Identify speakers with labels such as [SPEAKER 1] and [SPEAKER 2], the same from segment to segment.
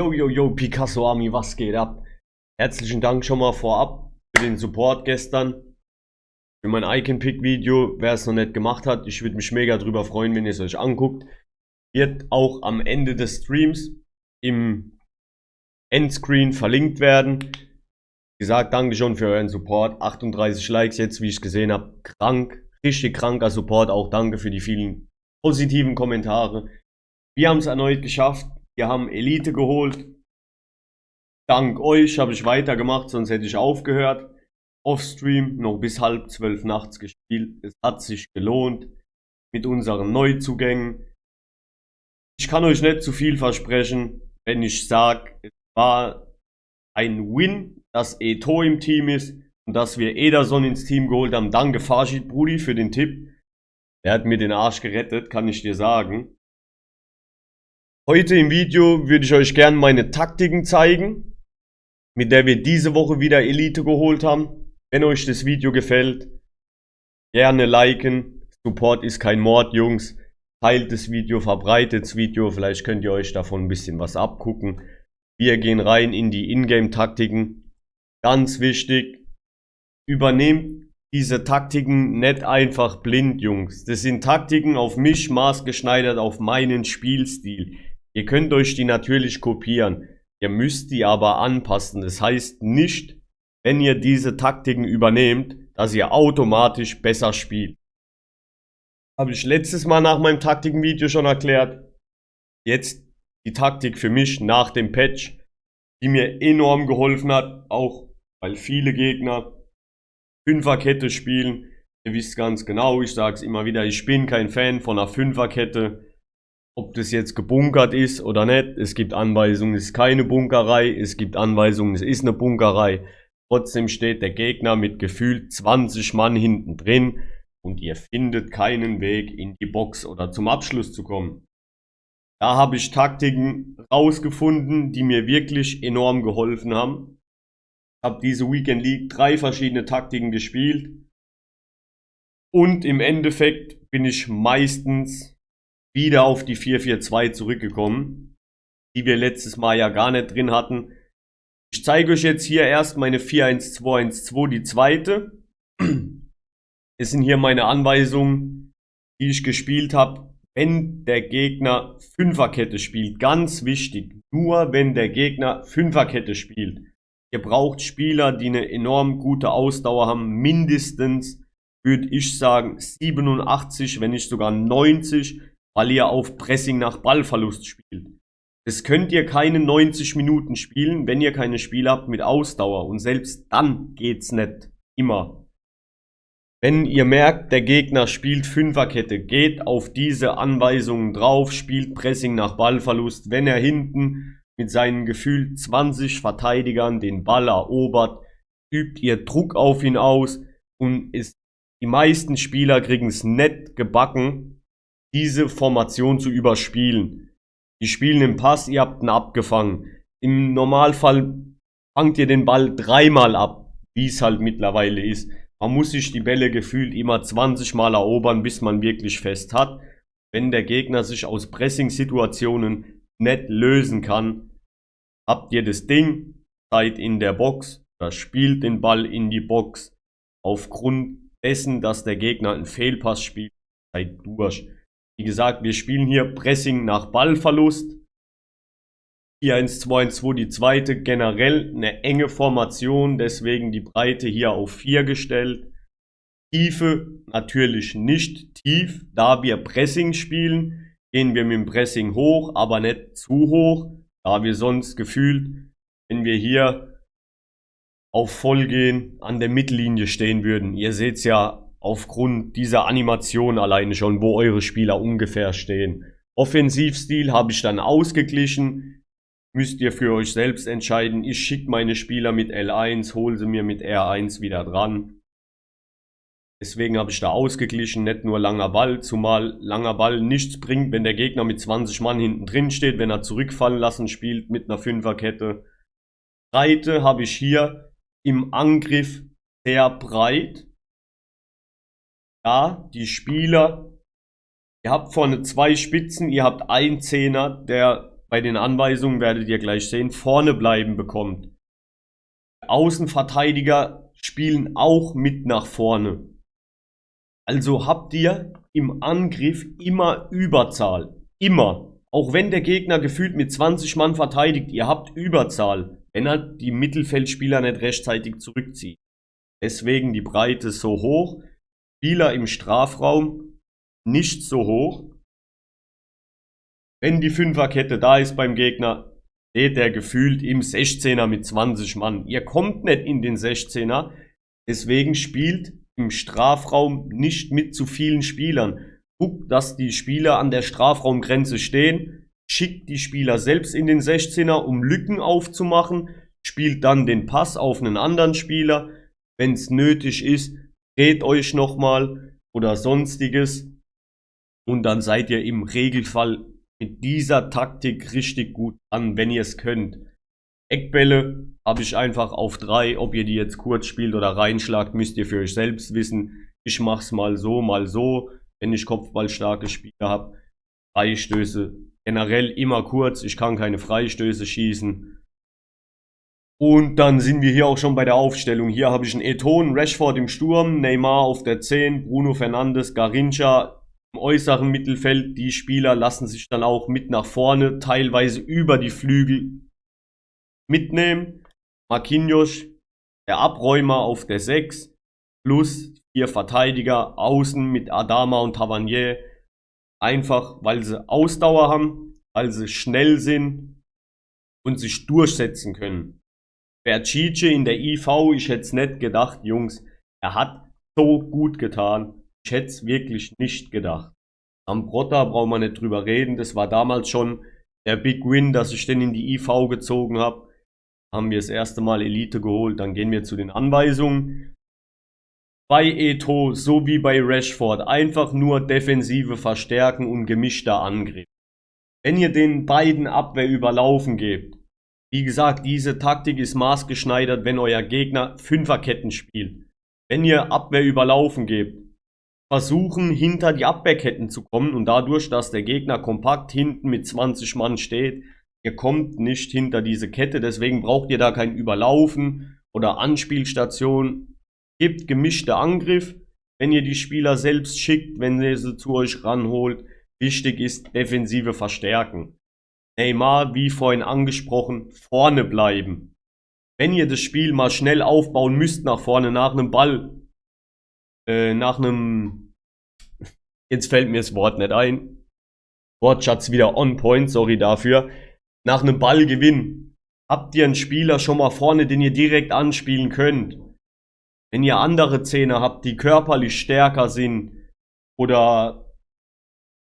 [SPEAKER 1] Yo, yo, yo, Picasso Army, was geht ab? Herzlichen Dank schon mal vorab für den Support gestern. Für mein Icon-Pick-Video, wer es noch nicht gemacht hat, ich würde mich mega drüber freuen, wenn ihr es euch anguckt. Wird auch am Ende des Streams im Endscreen verlinkt werden. Wie gesagt, danke schon für euren Support. 38 Likes jetzt, wie ich gesehen habe. Krank, richtig kranker Support. Auch danke für die vielen positiven Kommentare. Wir haben es erneut geschafft. Wir haben Elite geholt. Dank euch habe ich weitergemacht, sonst hätte ich aufgehört. Offstream noch bis halb zwölf nachts gespielt. Es hat sich gelohnt mit unseren Neuzugängen. Ich kann euch nicht zu viel versprechen, wenn ich sage, es war ein Win, dass Eto im Team ist und dass wir Ederson ins Team geholt haben. Danke Farshid Brudi für den Tipp. Er hat mir den Arsch gerettet, kann ich dir sagen. Heute im Video würde ich euch gerne meine Taktiken zeigen, mit der wir diese Woche wieder Elite geholt haben. Wenn euch das Video gefällt, gerne liken. Support ist kein Mord, Jungs. Teilt das Video, verbreitet das Video. Vielleicht könnt ihr euch davon ein bisschen was abgucken. Wir gehen rein in die Ingame-Taktiken. Ganz wichtig, übernehmt diese Taktiken nicht einfach blind, Jungs. Das sind Taktiken auf mich maßgeschneidert, auf meinen Spielstil. Ihr könnt euch die natürlich kopieren. Ihr müsst die aber anpassen. Das heißt nicht, wenn ihr diese Taktiken übernehmt, dass ihr automatisch besser spielt. Habe ich letztes Mal nach meinem Taktikenvideo schon erklärt. Jetzt die Taktik für mich nach dem Patch, die mir enorm geholfen hat, auch weil viele Gegner Fünferkette spielen. Ihr wisst ganz genau, ich sage es immer wieder, ich bin kein Fan von einer Fünferkette. Ob das jetzt gebunkert ist oder nicht, es gibt Anweisungen, es ist keine Bunkerei, es gibt Anweisungen, es ist eine Bunkerei. Trotzdem steht der Gegner mit gefühlt 20 Mann hinten drin und ihr findet keinen Weg in die Box oder zum Abschluss zu kommen. Da habe ich Taktiken rausgefunden, die mir wirklich enorm geholfen haben. Ich habe diese Weekend League drei verschiedene Taktiken gespielt. Und im Endeffekt bin ich meistens wieder auf die 4-4-2 zurückgekommen, die wir letztes Mal ja gar nicht drin hatten. Ich zeige euch jetzt hier erst meine 4-1-2-1-2, die zweite. Es sind hier meine Anweisungen, die ich gespielt habe, wenn der Gegner Fünferkette spielt. Ganz wichtig, nur wenn der Gegner Fünferkette spielt. Ihr braucht Spieler, die eine enorm gute Ausdauer haben, mindestens, würde ich sagen, 87, wenn nicht sogar 90 weil ihr auf Pressing nach Ballverlust spielt. Das könnt ihr keine 90 Minuten spielen, wenn ihr keine Spiele habt mit Ausdauer. Und selbst dann geht's nicht immer. Wenn ihr merkt, der Gegner spielt Fünferkette, geht auf diese Anweisungen drauf, spielt Pressing nach Ballverlust. Wenn er hinten mit seinen gefühlt 20 Verteidigern den Ball erobert, übt ihr Druck auf ihn aus und ist, die meisten Spieler kriegen es nett gebacken, diese Formation zu überspielen. Die spielen im Pass, ihr habt ihn abgefangen. Im Normalfall fangt ihr den Ball dreimal ab, wie es halt mittlerweile ist. Man muss sich die Bälle gefühlt immer 20 Mal erobern, bis man wirklich fest hat. Wenn der Gegner sich aus Pressing-Situationen nicht lösen kann, habt ihr das Ding, seid in der Box, oder spielt den Ball in die Box. Aufgrund dessen, dass der Gegner einen Fehlpass spielt, seid durch. Wie gesagt, wir spielen hier Pressing nach Ballverlust. 4-1-2-1-2 die zweite, generell eine enge Formation, deswegen die Breite hier auf 4 gestellt. Tiefe natürlich nicht tief, da wir Pressing spielen, gehen wir mit dem Pressing hoch, aber nicht zu hoch, da wir sonst gefühlt, wenn wir hier auf voll gehen, an der Mittellinie stehen würden. Ihr seht ja aufgrund dieser Animation alleine schon, wo eure Spieler ungefähr stehen. Offensivstil habe ich dann ausgeglichen. Müsst ihr für euch selbst entscheiden. Ich schicke meine Spieler mit L1, hole sie mir mit R1 wieder dran. Deswegen habe ich da ausgeglichen, nicht nur langer Ball, zumal langer Ball nichts bringt, wenn der Gegner mit 20 Mann hinten drin steht, wenn er zurückfallen lassen spielt mit einer Fünferkette. Breite habe ich hier im Angriff sehr breit ja, die Spieler, ihr habt vorne zwei Spitzen, ihr habt einen Zehner, der bei den Anweisungen werdet ihr gleich sehen, vorne bleiben bekommt. Außenverteidiger spielen auch mit nach vorne. Also habt ihr im Angriff immer Überzahl. Immer. Auch wenn der Gegner gefühlt mit 20 Mann verteidigt, ihr habt Überzahl, wenn er die Mittelfeldspieler nicht rechtzeitig zurückzieht. Deswegen die Breite so hoch. Spieler im Strafraum nicht so hoch. Wenn die Fünferkette da ist beim Gegner, steht der gefühlt im 16er mit 20 Mann. Ihr kommt nicht in den 16er. Deswegen spielt im Strafraum nicht mit zu vielen Spielern. Guckt, dass die Spieler an der Strafraumgrenze stehen. Schickt die Spieler selbst in den 16er, um Lücken aufzumachen. Spielt dann den Pass auf einen anderen Spieler wenn es nötig ist, dreht euch nochmal oder sonstiges und dann seid ihr im Regelfall mit dieser Taktik richtig gut an, wenn ihr es könnt. Eckbälle habe ich einfach auf drei. Ob ihr die jetzt kurz spielt oder reinschlagt, müsst ihr für euch selbst wissen. Ich mache es mal so, mal so. Wenn ich kopfballstarke Spieler habe, Freistöße generell immer kurz. Ich kann keine Freistöße schießen. Und dann sind wir hier auch schon bei der Aufstellung. Hier habe ich einen Eton, Rashford im Sturm, Neymar auf der 10, Bruno Fernandes, Garincha im äußeren Mittelfeld. Die Spieler lassen sich dann auch mit nach vorne, teilweise über die Flügel mitnehmen. Marquinhos, der Abräumer auf der 6, plus vier Verteidiger außen mit Adama und Tavernier. Einfach, weil sie Ausdauer haben, weil sie schnell sind und sich durchsetzen können. Bercice in der IV, ich hätte es nicht gedacht, Jungs. Er hat so gut getan. Ich hätte es wirklich nicht gedacht. Am Brotta brauchen wir nicht drüber reden. Das war damals schon der Big Win, dass ich den in die IV gezogen habe. Haben wir das erste Mal Elite geholt. Dann gehen wir zu den Anweisungen. Bei Eto, so wie bei Rashford, einfach nur Defensive verstärken und gemischter Angriff. Wenn ihr den beiden Abwehr überlaufen gebt, wie gesagt, diese Taktik ist maßgeschneidert, wenn euer Gegner Fünferketten spielt. Wenn ihr Abwehr überlaufen gebt, versuchen hinter die Abwehrketten zu kommen und dadurch, dass der Gegner kompakt hinten mit 20 Mann steht, ihr kommt nicht hinter diese Kette, deswegen braucht ihr da kein Überlaufen oder Anspielstation. Gebt gemischte Angriff, wenn ihr die Spieler selbst schickt, wenn ihr sie zu euch ranholt. Wichtig ist defensive Verstärken. Neymar, wie vorhin angesprochen, vorne bleiben. Wenn ihr das Spiel mal schnell aufbauen müsst nach vorne, nach einem Ball, äh, nach einem, jetzt fällt mir das Wort nicht ein, Wortschatz wieder on point, sorry dafür, nach einem Ballgewinn, habt ihr einen Spieler schon mal vorne, den ihr direkt anspielen könnt. Wenn ihr andere Zähne habt, die körperlich stärker sind oder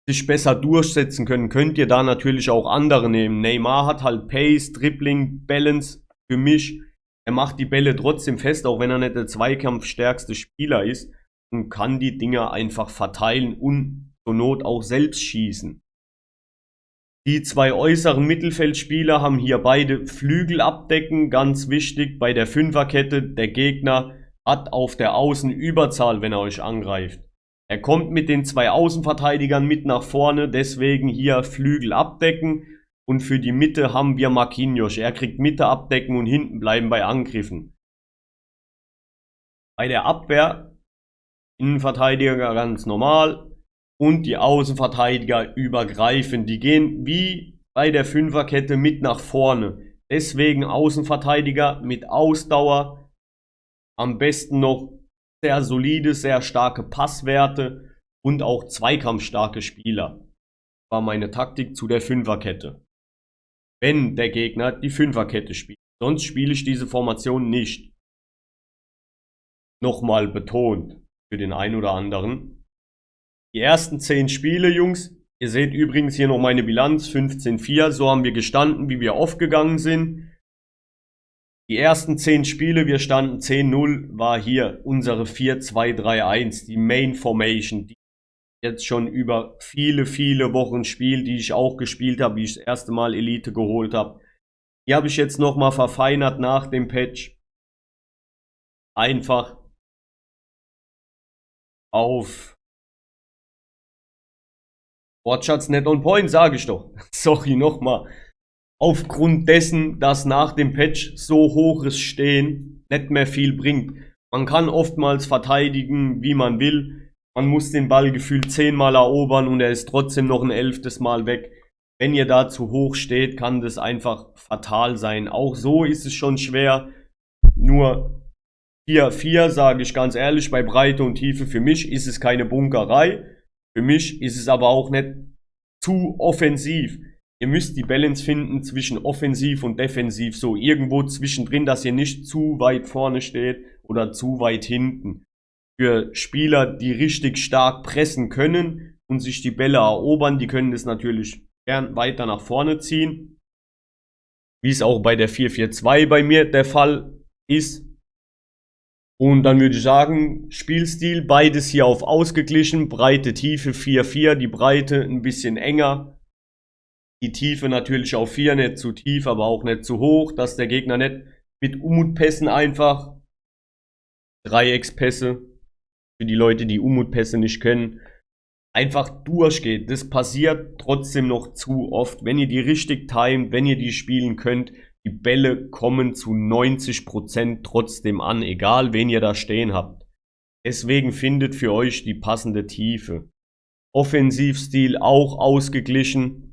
[SPEAKER 1] sich besser durchsetzen können, könnt ihr da natürlich auch andere nehmen. Neymar hat halt Pace, Dribbling, Balance für mich. Er macht die Bälle trotzdem fest, auch wenn er nicht der zweikampfstärkste Spieler ist und kann die Dinger einfach verteilen und zur Not auch selbst schießen. Die zwei äußeren Mittelfeldspieler haben hier beide Flügel abdecken, ganz wichtig bei der Fünferkette. Der Gegner hat auf der Außen Überzahl, wenn er euch angreift. Er kommt mit den zwei Außenverteidigern mit nach vorne, deswegen hier Flügel abdecken. Und für die Mitte haben wir Marquinhos. Er kriegt Mitte abdecken und hinten bleiben bei Angriffen. Bei der Abwehr Innenverteidiger ganz normal und die Außenverteidiger übergreifen. Die gehen wie bei der Fünferkette mit nach vorne. Deswegen Außenverteidiger mit Ausdauer. Am besten noch sehr solide, sehr starke Passwerte und auch zweikampfstarke Spieler. War meine Taktik zu der Fünferkette. Wenn der Gegner die Fünferkette spielt. Sonst spiele ich diese Formation nicht. Nochmal betont für den einen oder anderen. Die ersten 10 Spiele, Jungs. Ihr seht übrigens hier noch meine Bilanz 15-4. So haben wir gestanden, wie wir aufgegangen sind. Die ersten 10 Spiele, wir standen 10-0, war hier unsere 4-2-3-1, die Main Formation, die jetzt schon über viele, viele Wochen spielt, die ich auch gespielt habe, wie ich das erste Mal Elite geholt habe. Die habe ich jetzt nochmal verfeinert nach dem Patch. Einfach auf Wortschatz nicht on point, sage ich doch. Sorry nochmal. Aufgrund dessen, dass nach dem Patch so hoches Stehen nicht mehr viel bringt. Man kann oftmals verteidigen, wie man will. Man muss den Ball gefühlt zehnmal erobern und er ist trotzdem noch ein elftes Mal weg. Wenn ihr da zu hoch steht, kann das einfach fatal sein. Auch so ist es schon schwer. Nur 4-4, sage ich ganz ehrlich, bei Breite und Tiefe für mich ist es keine Bunkerei. Für mich ist es aber auch nicht zu offensiv. Ihr müsst die Balance finden zwischen offensiv und defensiv, so irgendwo zwischendrin, dass ihr nicht zu weit vorne steht oder zu weit hinten. Für Spieler, die richtig stark pressen können und sich die Bälle erobern, die können das natürlich gern weiter nach vorne ziehen. Wie es auch bei der 4-4-2 bei mir der Fall ist. Und dann würde ich sagen, Spielstil, beides hier auf ausgeglichen, Breite, Tiefe 4-4, die Breite ein bisschen enger. Die Tiefe natürlich auf 4, nicht zu tief, aber auch nicht zu hoch, dass der Gegner nicht mit Umutpässen einfach Dreieckspässe, für die Leute, die Umutpässe nicht können, einfach durchgeht. Das passiert trotzdem noch zu oft. Wenn ihr die richtig timet, wenn ihr die spielen könnt, die Bälle kommen zu 90% trotzdem an, egal wen ihr da stehen habt. Deswegen findet für euch die passende Tiefe. Offensivstil auch ausgeglichen.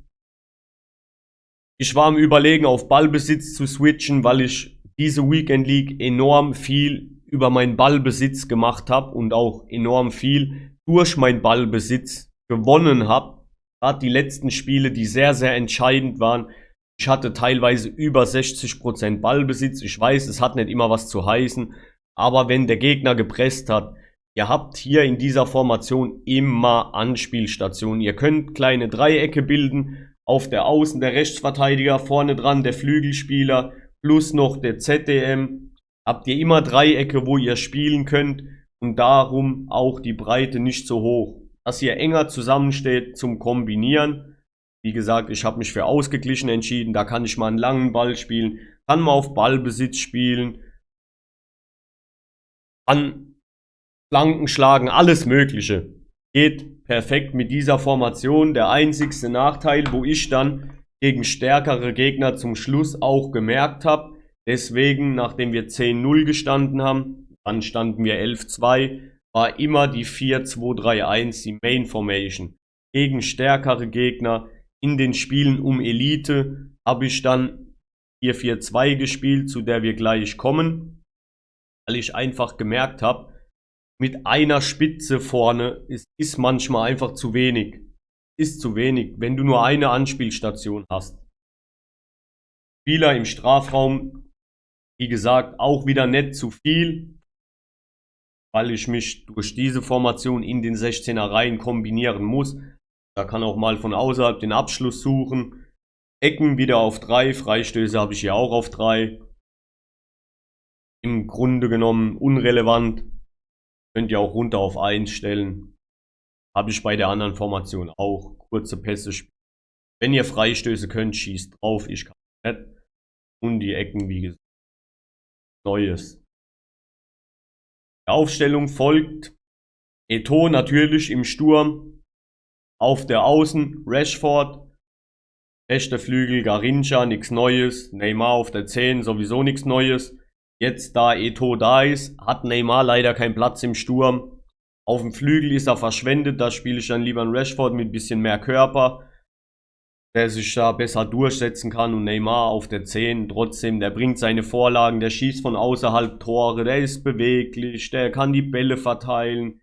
[SPEAKER 1] Ich war am überlegen, auf Ballbesitz zu switchen, weil ich diese Weekend League enorm viel über meinen Ballbesitz gemacht habe und auch enorm viel durch meinen Ballbesitz gewonnen habe. Gerade die letzten Spiele, die sehr, sehr entscheidend waren, ich hatte teilweise über 60% Ballbesitz. Ich weiß, es hat nicht immer was zu heißen. Aber wenn der Gegner gepresst hat, ihr habt hier in dieser Formation immer Anspielstationen. Ihr könnt kleine Dreiecke bilden. Auf der Außen der Rechtsverteidiger, vorne dran der Flügelspieler, plus noch der ZDM. Habt ihr immer Dreiecke, wo ihr spielen könnt. Und darum auch die Breite nicht so hoch. Dass ihr enger zusammensteht zum Kombinieren. Wie gesagt, ich habe mich für ausgeglichen entschieden. Da kann ich mal einen langen Ball spielen, kann mal auf Ballbesitz spielen, kann Flanken schlagen, alles Mögliche. Geht perfekt mit dieser Formation. Der einzigste Nachteil, wo ich dann gegen stärkere Gegner zum Schluss auch gemerkt habe, deswegen, nachdem wir 10-0 gestanden haben, dann standen wir 11-2, war immer die 4-2-3-1, die Main Formation. Gegen stärkere Gegner in den Spielen um Elite habe ich dann 4-4-2 gespielt, zu der wir gleich kommen, weil ich einfach gemerkt habe, mit einer Spitze vorne ist, ist manchmal einfach zu wenig. Ist zu wenig, wenn du nur eine Anspielstation hast. Spieler im Strafraum, wie gesagt, auch wieder nicht zu viel, weil ich mich durch diese Formation in den 16er Reihen kombinieren muss. Da kann auch mal von außerhalb den Abschluss suchen. Ecken wieder auf 3, Freistöße habe ich hier auch auf 3. Im Grunde genommen unrelevant. Könnt ihr auch runter auf 1 stellen. Habe ich bei der anderen Formation auch. Kurze Pässe spielen. Wenn ihr Freistöße könnt, schießt drauf. Ich kann nicht. Und die Ecken, wie gesagt. Neues. Die Aufstellung folgt. Eto natürlich im Sturm. Auf der Außen Rashford, rechter Flügel Garincha, nichts Neues. Neymar auf der 10, sowieso nichts Neues. Jetzt da Eto da ist, hat Neymar leider keinen Platz im Sturm. Auf dem Flügel ist er verschwendet, da spiele ich dann lieber einen Rashford mit bisschen mehr Körper, der sich da besser durchsetzen kann und Neymar auf der 10 trotzdem, der bringt seine Vorlagen, der schießt von außerhalb Tore, der ist beweglich, der kann die Bälle verteilen,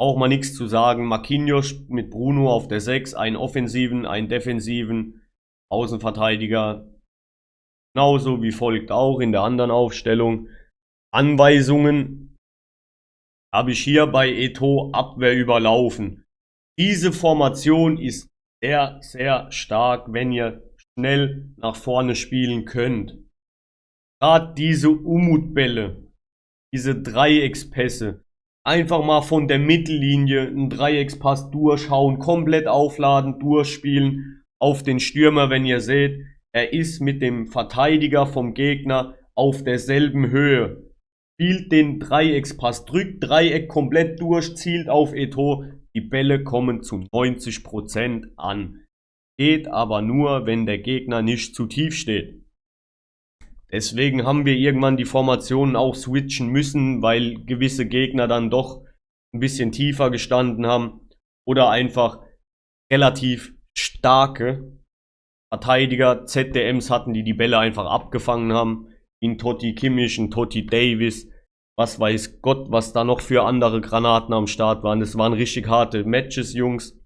[SPEAKER 1] auch mal nichts zu sagen. Marquinhos mit Bruno auf der 6, einen offensiven, einen defensiven Außenverteidiger. Genauso wie folgt auch in der anderen Aufstellung. Anweisungen habe ich hier bei Eto Abwehr überlaufen. Diese Formation ist sehr, sehr stark, wenn ihr schnell nach vorne spielen könnt. Gerade diese Umutbälle, diese Dreieckspässe, einfach mal von der Mittellinie einen Dreieckspass durchhauen, komplett aufladen, durchspielen auf den Stürmer, wenn ihr seht, er ist mit dem Verteidiger vom Gegner auf derselben Höhe. Spielt den Dreieckspass, drückt Dreieck komplett durch, zielt auf Eto. Die Bälle kommen zu 90% an. Geht aber nur, wenn der Gegner nicht zu tief steht. Deswegen haben wir irgendwann die Formationen auch switchen müssen, weil gewisse Gegner dann doch ein bisschen tiefer gestanden haben oder einfach relativ starke Verteidiger, ZDMs hatten, die die Bälle einfach abgefangen haben. In Totti Kimmich, in Totti Davis, was weiß Gott, was da noch für andere Granaten am Start waren. Das waren richtig harte Matches, Jungs.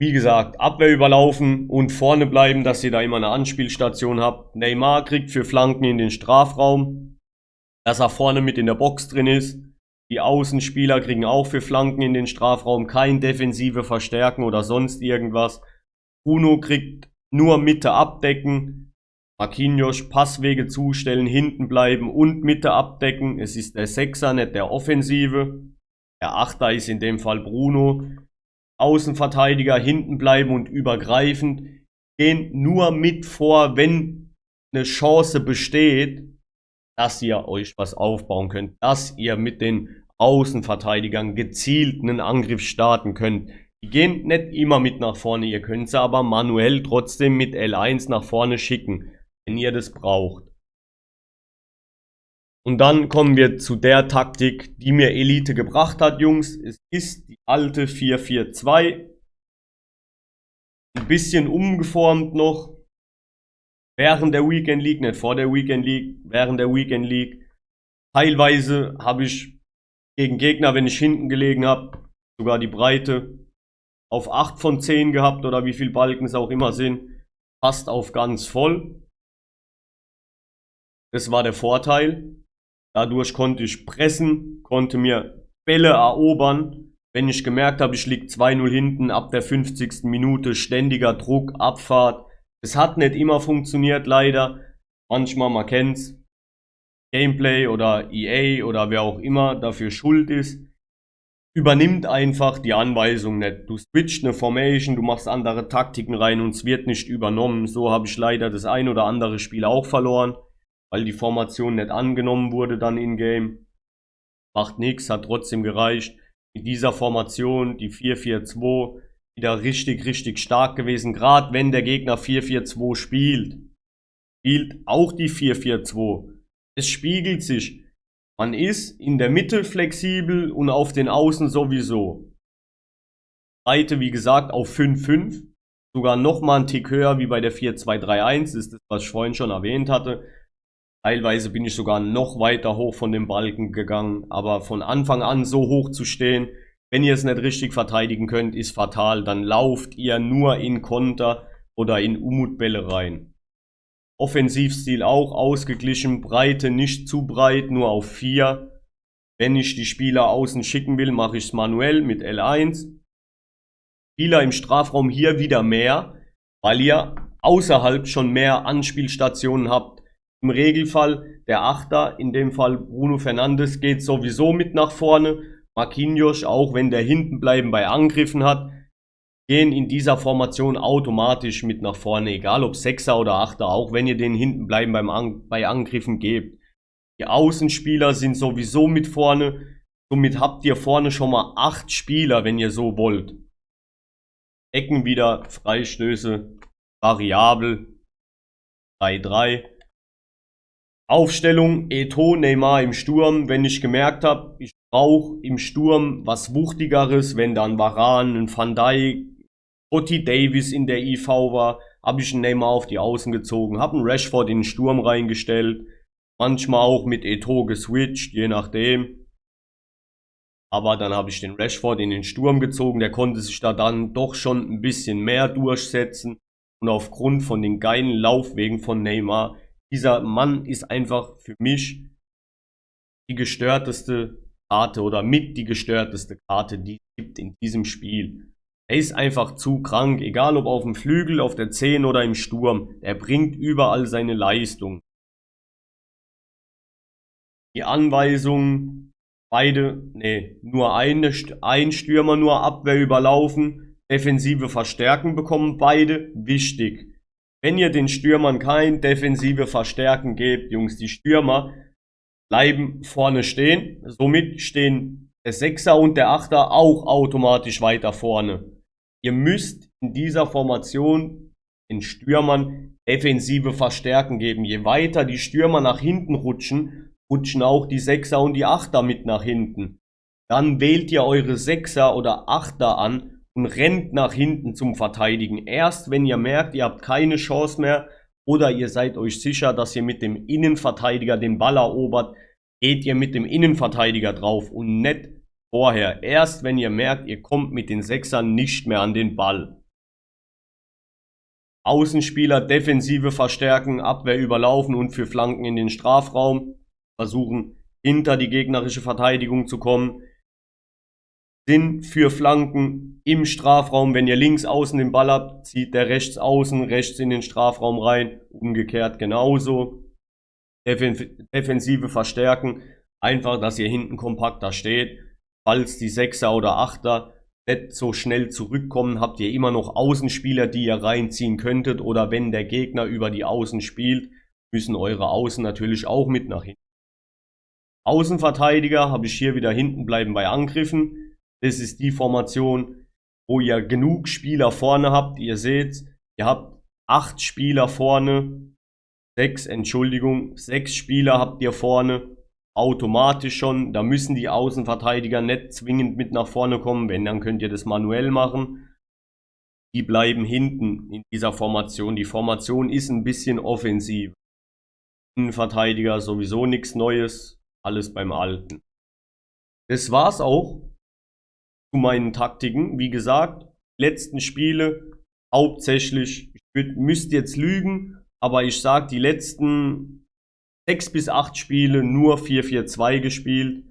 [SPEAKER 1] Wie gesagt, Abwehr überlaufen und vorne bleiben, dass ihr da immer eine Anspielstation habt. Neymar kriegt für Flanken in den Strafraum, dass er vorne mit in der Box drin ist. Die Außenspieler kriegen auch für Flanken in den Strafraum kein defensive Verstärken oder sonst irgendwas. Bruno kriegt nur Mitte abdecken. Marquinhos Passwege zustellen, hinten bleiben und Mitte abdecken. Es ist der Sechser, nicht der Offensive. Der Achter ist in dem Fall Bruno. Außenverteidiger hinten bleiben und übergreifend. Gehen nur mit vor, wenn eine Chance besteht, dass ihr euch was aufbauen könnt. Dass ihr mit den Außenverteidigern gezielt einen Angriff starten könnt. Die gehen nicht immer mit nach vorne, ihr könnt sie aber manuell trotzdem mit L1 nach vorne schicken, wenn ihr das braucht. Und dann kommen wir zu der Taktik, die mir Elite gebracht hat, Jungs. Es ist die alte 4-4-2. Ein bisschen umgeformt noch. Während der Weekend League, nicht vor der Weekend League, während der Weekend League. Teilweise habe ich gegen Gegner, wenn ich hinten gelegen habe, sogar die Breite auf 8 von 10 gehabt oder wie viel Balken es auch immer sind, fast auf ganz voll. Das war der Vorteil. Dadurch konnte ich pressen, konnte mir Bälle erobern. Wenn ich gemerkt habe, ich liege 2-0 hinten, ab der 50. Minute ständiger Druck, Abfahrt. Es hat nicht immer funktioniert, leider. Manchmal, man kennt's, Gameplay oder EA oder wer auch immer dafür schuld ist, übernimmt einfach die Anweisung nicht. Du switcht eine Formation, du machst andere Taktiken rein und es wird nicht übernommen. So habe ich leider das ein oder andere Spiel auch verloren, weil die Formation nicht angenommen wurde dann in-game. Macht nichts, hat trotzdem gereicht. Mit dieser Formation, die 4-4-2, wieder richtig, richtig stark gewesen. Gerade wenn der Gegner 4-4-2 spielt, spielt auch die 4-4-2 es spiegelt sich. Man ist in der Mitte flexibel und auf den Außen sowieso. Breite, wie gesagt, auf 5,5. Sogar nochmal ein Tick höher wie bei der 4-2-3-1. ist das, was ich vorhin schon erwähnt hatte. Teilweise bin ich sogar noch weiter hoch von dem Balken gegangen. Aber von Anfang an so hoch zu stehen, wenn ihr es nicht richtig verteidigen könnt, ist fatal. Dann lauft ihr nur in Konter oder in Umutbälle rein. Offensivstil auch ausgeglichen, Breite nicht zu breit, nur auf 4. Wenn ich die Spieler außen schicken will, mache ich es manuell mit L1. Spieler im Strafraum hier wieder mehr, weil ihr außerhalb schon mehr Anspielstationen habt. Im Regelfall der Achter, in dem Fall Bruno Fernandes, geht sowieso mit nach vorne. Marquinhos, auch wenn der hinten bleiben bei Angriffen hat, gehen in dieser Formation automatisch mit nach vorne, egal ob Sechser oder Achter, auch wenn ihr den hinten bleiben beim An bei Angriffen gebt. Die Außenspieler sind sowieso mit vorne, somit habt ihr vorne schon mal acht Spieler, wenn ihr so wollt. Ecken wieder, Freistöße, variabel, 3-3. Aufstellung, Eto, Neymar im Sturm, wenn ich gemerkt habe, ich brauche im Sturm was Wuchtigeres, wenn dann Varan, ein Van Dijk, Otti Davis in der IV war, habe ich einen Neymar auf die Außen gezogen, habe einen Rashford in den Sturm reingestellt, manchmal auch mit Eto geswitcht, je nachdem. Aber dann habe ich den Rashford in den Sturm gezogen, der konnte sich da dann doch schon ein bisschen mehr durchsetzen. Und aufgrund von den geilen Laufwegen von Neymar, dieser Mann ist einfach für mich die gestörteste Karte oder mit die gestörteste Karte, die es gibt in diesem Spiel. Er ist einfach zu krank, egal ob auf dem Flügel, auf der 10 oder im Sturm. Er bringt überall seine Leistung. Die Anweisung, beide, nee, nur eine, ein Stürmer, nur Abwehr überlaufen. Defensive Verstärken bekommen beide, wichtig. Wenn ihr den Stürmern kein defensive Verstärken gebt, Jungs, die Stürmer bleiben vorne stehen. Somit stehen der Sechser und der Achter auch automatisch weiter vorne. Ihr müsst in dieser Formation den Stürmern defensive Verstärken geben. Je weiter die Stürmer nach hinten rutschen, rutschen auch die Sechser und die Achter mit nach hinten. Dann wählt ihr eure Sechser oder Achter an und rennt nach hinten zum Verteidigen. Erst wenn ihr merkt, ihr habt keine Chance mehr oder ihr seid euch sicher, dass ihr mit dem Innenverteidiger den Ball erobert, geht ihr mit dem Innenverteidiger drauf und nicht vorher. Erst wenn ihr merkt, ihr kommt mit den Sechsern nicht mehr an den Ball. Außenspieler Defensive verstärken, Abwehr überlaufen und für Flanken in den Strafraum versuchen, hinter die gegnerische Verteidigung zu kommen. Sinn für Flanken im Strafraum, wenn ihr links außen den Ball habt, zieht der rechts außen, rechts in den Strafraum rein, umgekehrt genauso. Defensive verstärken, einfach, dass ihr hinten kompakter steht. Falls die Sechser oder Achter nicht so schnell zurückkommen, habt ihr immer noch Außenspieler, die ihr reinziehen könntet. Oder wenn der Gegner über die Außen spielt, müssen eure Außen natürlich auch mit nach hinten. Außenverteidiger habe ich hier wieder hinten bleiben bei Angriffen. Das ist die Formation, wo ihr genug Spieler vorne habt. Ihr seht, ihr habt acht Spieler vorne. Sechs, Entschuldigung, sechs Spieler habt ihr vorne automatisch schon. Da müssen die Außenverteidiger nicht zwingend mit nach vorne kommen. Wenn, dann könnt ihr das manuell machen. Die bleiben hinten in dieser Formation. Die Formation ist ein bisschen offensiv. Innenverteidiger sowieso nichts Neues. Alles beim Alten. Das war's auch zu meinen Taktiken. Wie gesagt, letzten Spiele hauptsächlich, ich würd, jetzt lügen, aber ich sag, die letzten sechs bis acht Spiele nur 4-4-2 gespielt.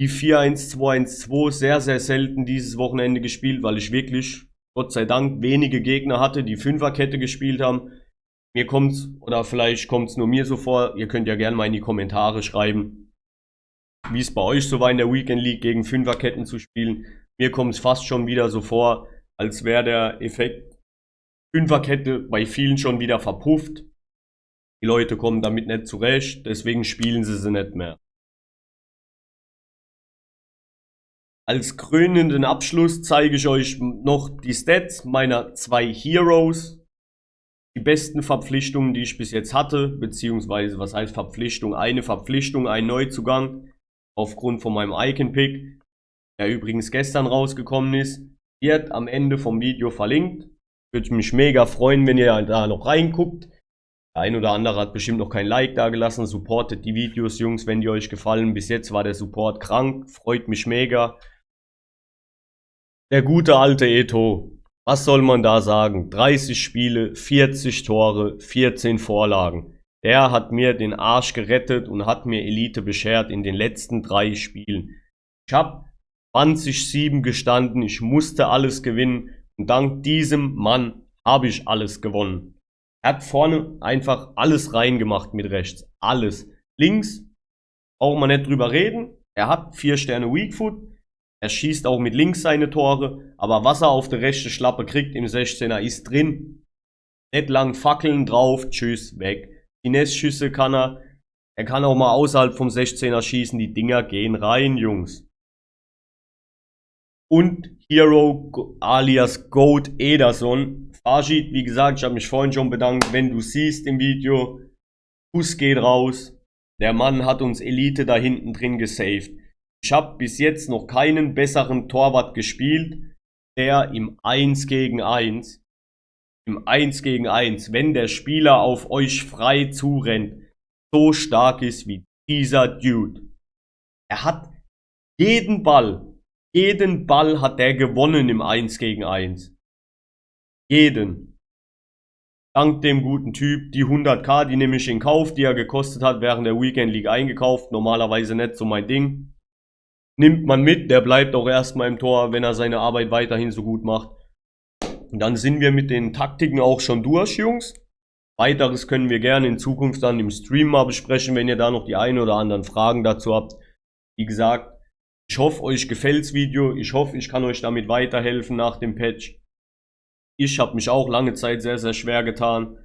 [SPEAKER 1] Die 4-1-2-1-2 sehr, sehr selten dieses Wochenende gespielt, weil ich wirklich, Gott sei Dank, wenige Gegner hatte, die Fünferkette gespielt haben. Mir kommt's, oder vielleicht kommt's nur mir so vor, ihr könnt ja gerne mal in die Kommentare schreiben, wie es bei euch so war in der Weekend League gegen Fünferketten zu spielen. Mir kommt's fast schon wieder so vor, als wäre der Effekt Fünferkette bei vielen schon wieder verpufft. Die Leute kommen damit nicht zurecht, deswegen spielen sie sie nicht mehr. Als krönenden Abschluss zeige ich euch noch die Stats meiner zwei Heroes. Die besten Verpflichtungen, die ich bis jetzt hatte, beziehungsweise was heißt Verpflichtung? Eine Verpflichtung, ein Neuzugang aufgrund von meinem Icon-Pick, der übrigens gestern rausgekommen ist, wird am Ende vom Video verlinkt. Würde mich mega freuen, wenn ihr da noch reinguckt. Der ein oder andere hat bestimmt noch kein Like da gelassen. Supportet die Videos, Jungs, wenn die euch gefallen. Bis jetzt war der Support krank. Freut mich mega. Der gute alte Eto. Was soll man da sagen? 30 Spiele, 40 Tore, 14 Vorlagen. Der hat mir den Arsch gerettet und hat mir Elite beschert in den letzten drei Spielen. Ich habe 20-7 gestanden, ich musste alles gewinnen und dank diesem Mann habe ich alles gewonnen. Er hat vorne einfach alles reingemacht mit rechts. Alles. Links braucht man nicht drüber reden. Er hat vier Sterne Weakfoot. Er schießt auch mit links seine Tore. Aber was er auf der rechten Schlappe kriegt im 16er ist drin. Nicht lang Fackeln drauf. Tschüss, weg. Finesse-Schüsse kann er. Er kann auch mal außerhalb vom 16er schießen. Die Dinger gehen rein, Jungs. Und Hero alias Goat Ederson Rashid, wie gesagt, ich habe mich vorhin schon bedankt, wenn du siehst im Video, Fuß geht raus, der Mann hat uns Elite da hinten drin gesaved. Ich habe bis jetzt noch keinen besseren Torwart gespielt, der im 1 gegen 1, im 1 gegen 1, wenn der Spieler auf euch frei zurennt, so stark ist wie dieser Dude. Er hat jeden Ball, jeden Ball hat er gewonnen im 1 gegen 1. Jeden. Dank dem guten Typ, die 100k, die nehme ich in Kauf, die er gekostet hat, während der Weekend League eingekauft. Normalerweise nicht so mein Ding. Nimmt man mit, der bleibt auch erstmal im Tor, wenn er seine Arbeit weiterhin so gut macht. Und dann sind wir mit den Taktiken auch schon durch, Jungs. Weiteres können wir gerne in Zukunft dann im Stream mal besprechen, wenn ihr da noch die ein oder anderen Fragen dazu habt. Wie gesagt, ich hoffe, euch gefällt's Video. Ich hoffe, ich kann euch damit weiterhelfen nach dem Patch. Ich habe mich auch lange Zeit sehr, sehr schwer getan.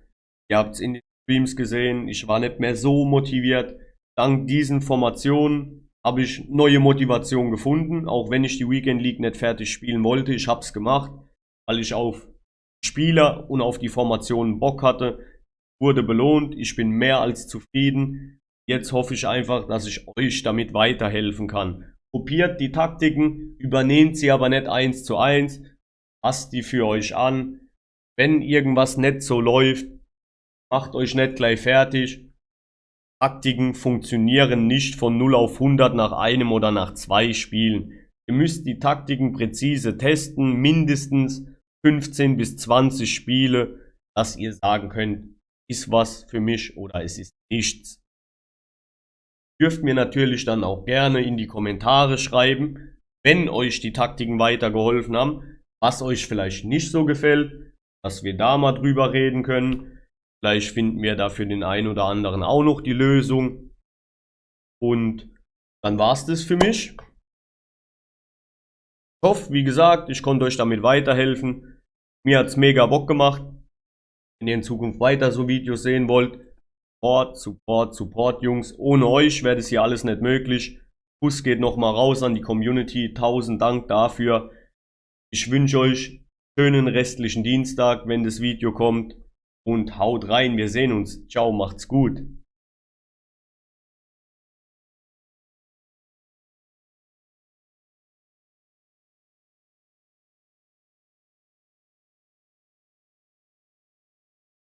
[SPEAKER 1] Ihr habt es in den Streams gesehen, ich war nicht mehr so motiviert. Dank diesen Formationen habe ich neue Motivation gefunden, auch wenn ich die Weekend League nicht fertig spielen wollte. Ich habe es gemacht, weil ich auf Spieler und auf die Formationen Bock hatte. Wurde belohnt, ich bin mehr als zufrieden. Jetzt hoffe ich einfach, dass ich euch damit weiterhelfen kann. Kopiert die Taktiken, übernehmt sie aber nicht eins zu eins, passt die für euch an. Wenn irgendwas nicht so läuft, macht euch nicht gleich fertig. Taktiken funktionieren nicht von 0 auf 100 nach einem oder nach zwei Spielen. Ihr müsst die Taktiken präzise testen, mindestens 15 bis 20 Spiele, dass ihr sagen könnt, ist was für mich oder es ist nichts. Dürft mir natürlich dann auch gerne in die Kommentare schreiben, wenn euch die Taktiken weitergeholfen haben, was euch vielleicht nicht so gefällt, dass wir da mal drüber reden können. Vielleicht finden wir da für den einen oder anderen auch noch die Lösung. Und dann war's das für mich. Ich hoffe, wie gesagt, ich konnte euch damit weiterhelfen. Mir hat's mega Bock gemacht. Wenn ihr in Zukunft weiter so Videos sehen wollt, Support, Support, Support, Jungs. Ohne euch wäre das hier alles nicht möglich. Kuss geht nochmal raus an die Community. Tausend Dank dafür. Ich wünsche euch schönen restlichen Dienstag, wenn das Video kommt und haut rein. Wir sehen uns. Ciao, macht's gut.